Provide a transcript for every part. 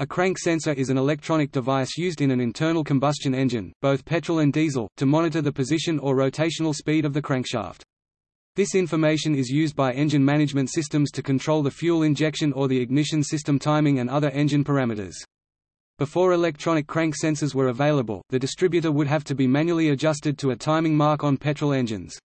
A crank sensor is an electronic device used in an internal combustion engine, both petrol and diesel, to monitor the position or rotational speed of the crankshaft. This information is used by engine management systems to control the fuel injection or the ignition system timing and other engine parameters. Before electronic crank sensors were available, the distributor would have to be manually adjusted to a timing mark on petrol engines.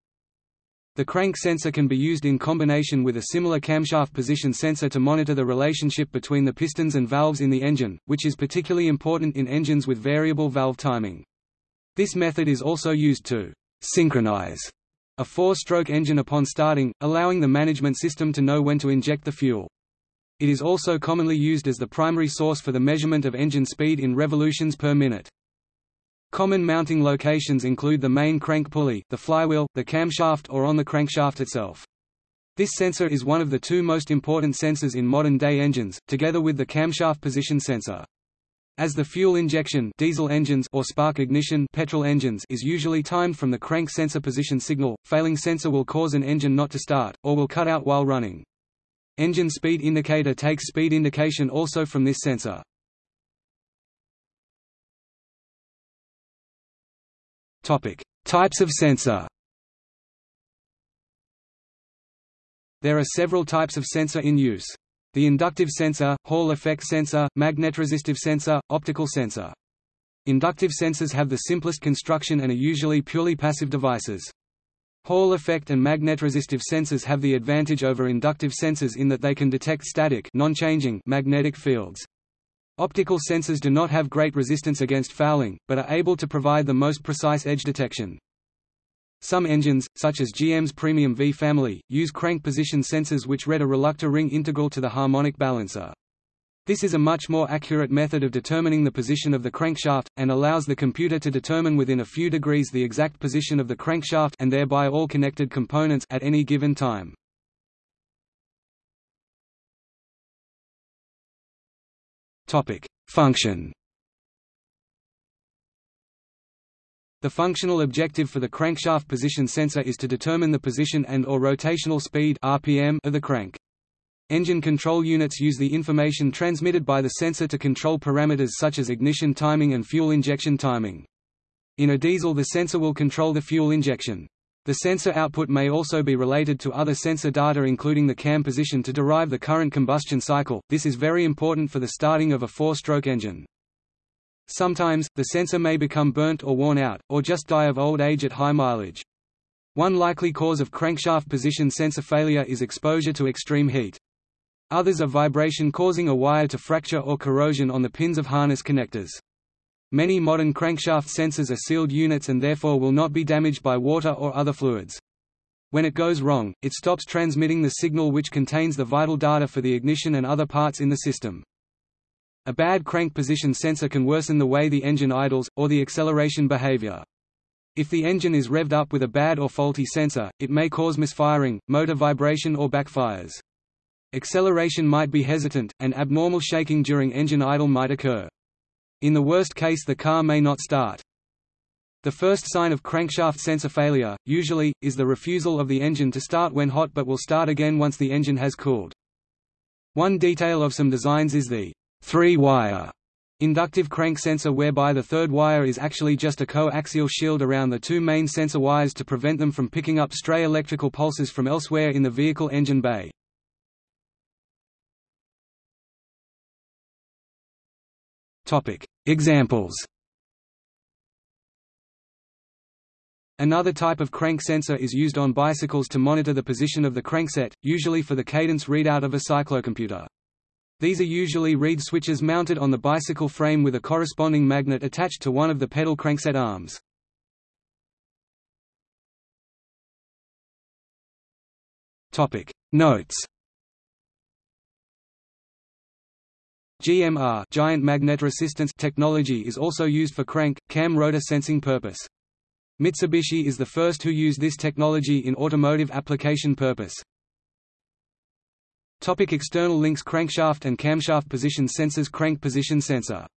The crank sensor can be used in combination with a similar camshaft position sensor to monitor the relationship between the pistons and valves in the engine, which is particularly important in engines with variable valve timing. This method is also used to synchronize a four-stroke engine upon starting, allowing the management system to know when to inject the fuel. It is also commonly used as the primary source for the measurement of engine speed in revolutions per minute. Common mounting locations include the main crank pulley, the flywheel, the camshaft or on the crankshaft itself. This sensor is one of the two most important sensors in modern-day engines, together with the camshaft position sensor. As the fuel injection diesel engines or spark ignition petrol engines is usually timed from the crank sensor position signal, failing sensor will cause an engine not to start, or will cut out while running. Engine speed indicator takes speed indication also from this sensor. Topic: Types of sensor. There are several types of sensor in use. The inductive sensor, Hall effect sensor, magnetoresistive sensor, optical sensor. Inductive sensors have the simplest construction and are usually purely passive devices. Hall effect and magneto-resistive sensors have the advantage over inductive sensors in that they can detect static non-changing magnetic fields. Optical sensors do not have great resistance against fouling, but are able to provide the most precise edge detection. Some engines, such as GM's Premium V family, use crank position sensors which read a reluctor ring integral to the harmonic balancer. This is a much more accurate method of determining the position of the crankshaft, and allows the computer to determine within a few degrees the exact position of the crankshaft and thereby all connected components at any given time. Topic: Function. The functional objective for the crankshaft position sensor is to determine the position and or rotational speed (RPM) of the crank. Engine control units use the information transmitted by the sensor to control parameters such as ignition timing and fuel injection timing. In a diesel the sensor will control the fuel injection. The sensor output may also be related to other sensor data including the cam position to derive the current combustion cycle, this is very important for the starting of a four-stroke engine. Sometimes, the sensor may become burnt or worn out, or just die of old age at high mileage. One likely cause of crankshaft position sensor failure is exposure to extreme heat. Others are vibration causing a wire to fracture or corrosion on the pins of harness connectors. Many modern crankshaft sensors are sealed units and therefore will not be damaged by water or other fluids. When it goes wrong, it stops transmitting the signal which contains the vital data for the ignition and other parts in the system. A bad crank position sensor can worsen the way the engine idles, or the acceleration behavior. If the engine is revved up with a bad or faulty sensor, it may cause misfiring, motor vibration or backfires. Acceleration might be hesitant, and abnormal shaking during engine idle might occur. In the worst case the car may not start. The first sign of crankshaft sensor failure, usually, is the refusal of the engine to start when hot but will start again once the engine has cooled. One detail of some designs is the three-wire inductive crank sensor whereby the third wire is actually just a coaxial shield around the two main sensor wires to prevent them from picking up stray electrical pulses from elsewhere in the vehicle engine bay. Topic: Examples. Another type of crank sensor is used on bicycles to monitor the position of the crankset, usually for the cadence readout of a cyclocomputer. These are usually reed switches mounted on the bicycle frame with a corresponding magnet attached to one of the pedal crankset arms. Notes GMR giant magnetoresistance technology is also used for crank, cam rotor sensing purpose. Mitsubishi is the first who used this technology in automotive application purpose. Topic external links Crankshaft and camshaft position sensors Crank position sensor